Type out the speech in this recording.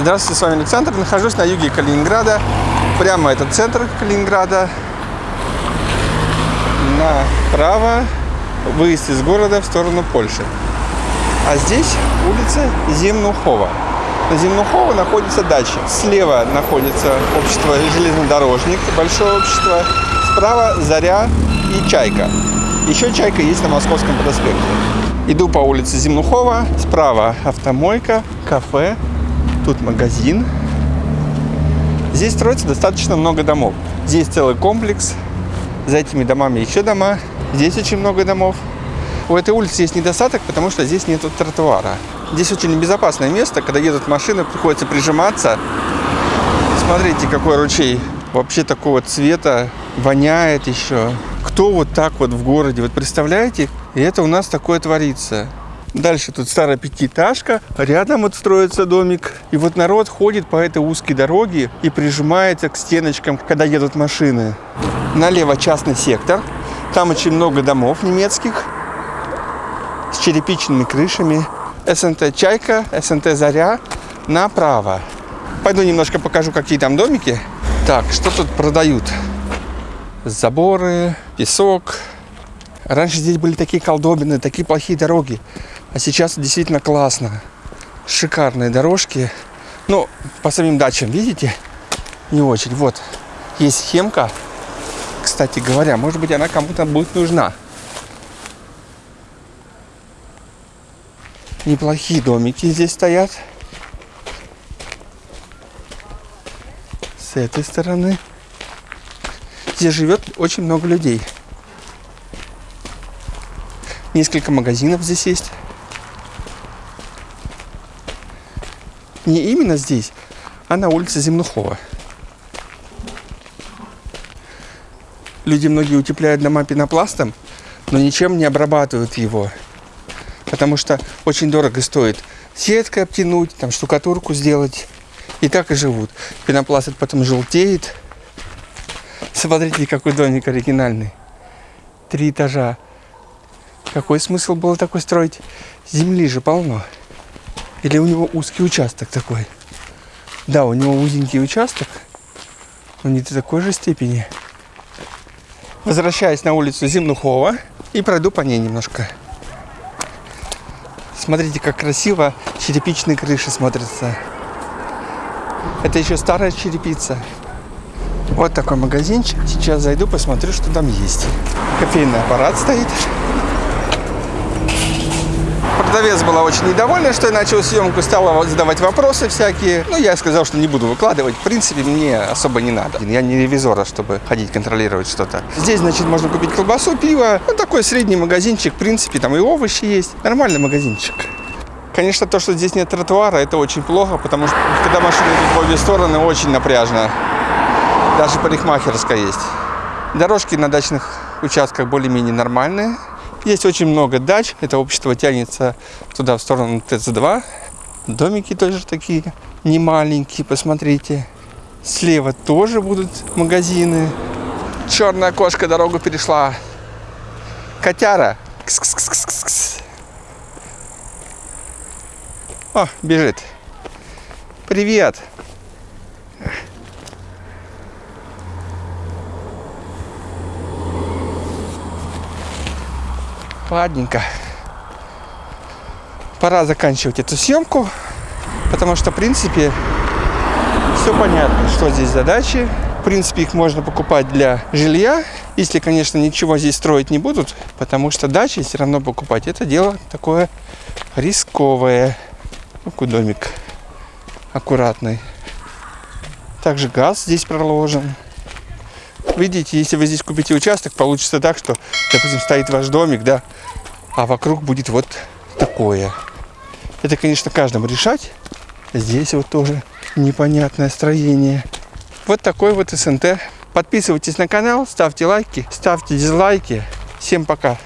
Здравствуйте, с вами Александр. Нахожусь на юге Калининграда. Прямо это центр Калининграда. Направо выезд из города в сторону Польши. А здесь улица Земнухова. На Земнухова находится дача. Слева находится общество железнодорожник, большое общество. Справа Заря и Чайка. Еще Чайка есть на Московском проспекте. Иду по улице Земнухова. Справа автомойка, кафе, тут магазин. Здесь строится достаточно много домов. Здесь целый комплекс. За этими домами еще дома. Здесь очень много домов. У этой улицы есть недостаток, потому что здесь нет тротуара. Здесь очень небезопасное место, когда едут машины, приходится прижиматься. Смотрите, какой ручей. Вообще такого цвета, воняет еще. Кто вот так вот в городе, вот представляете? И это у нас такое творится. Дальше тут старая пятиэтажка, рядом вот строится домик. И вот народ ходит по этой узкой дороге и прижимается к стеночкам, когда едут машины. Налево частный сектор. Там очень много домов немецких с черепичными крышами. СНТ «Чайка», СНТ «Заря» направо. Пойду немножко покажу, какие там домики. Так, что тут продают? Заборы, песок. Раньше здесь были такие колдобины, такие плохие дороги. А сейчас действительно классно. Шикарные дорожки. Ну, по самим дачам, видите? Не очень. Вот, есть схемка. Кстати говоря, может быть, она кому-то будет нужна. Неплохие домики здесь стоят. С этой стороны. Здесь живет очень много людей. Несколько магазинов здесь есть. Не именно здесь, а на улице Земнухова. Люди многие утепляют дома пенопластом, но ничем не обрабатывают его. Потому что очень дорого стоит сеткой обтянуть, там штукатурку сделать. И так и живут. Пенопласт потом желтеет. Смотрите, какой домик оригинальный. Три этажа. Какой смысл было такой строить? Земли же полно. Или у него узкий участок такой? Да, у него узенький участок, но не до такой же степени. Возвращаюсь на улицу Земнухова и пройду по ней немножко. Смотрите, как красиво черепичные крыши смотрятся. Это еще старая черепица. Вот такой магазинчик. Сейчас зайду, посмотрю, что там есть. Кофейный аппарат стоит. Продавец была очень недовольна, что я начал съемку, стала задавать вопросы всякие. Ну, я сказал, что не буду выкладывать. В принципе, мне особо не надо. Я не ревизора, чтобы ходить контролировать что-то. Здесь, значит, можно купить колбасу, пиво. Ну, такой средний магазинчик. В принципе, там и овощи есть. Нормальный магазинчик. Конечно, то, что здесь нет тротуара, это очень плохо, потому что когда машины идут в обе стороны, очень напряжно. Даже парикмахерская есть. Дорожки на дачных участках более-менее нормальные. Есть очень много дач. Это общество тянется туда, в сторону ТЦ-2. Домики тоже такие не маленькие, посмотрите. Слева тоже будут магазины. Черная кошка дорогу перешла. Котяра. Кс -кс -кс -кс -кс. О, бежит. Привет. Ладненько. Пора заканчивать эту съемку, потому что, в принципе, все понятно, что здесь задачи. В принципе, их можно покупать для жилья, если, конечно, ничего здесь строить не будут, потому что дачи все равно покупать. Это дело такое рисковое. Какой домик аккуратный. Также газ здесь проложен. Видите, если вы здесь купите участок, получится так, что, допустим, стоит ваш домик, да, а вокруг будет вот такое. Это, конечно, каждому решать. Здесь вот тоже непонятное строение. Вот такой вот СНТ. Подписывайтесь на канал, ставьте лайки, ставьте дизлайки. Всем пока!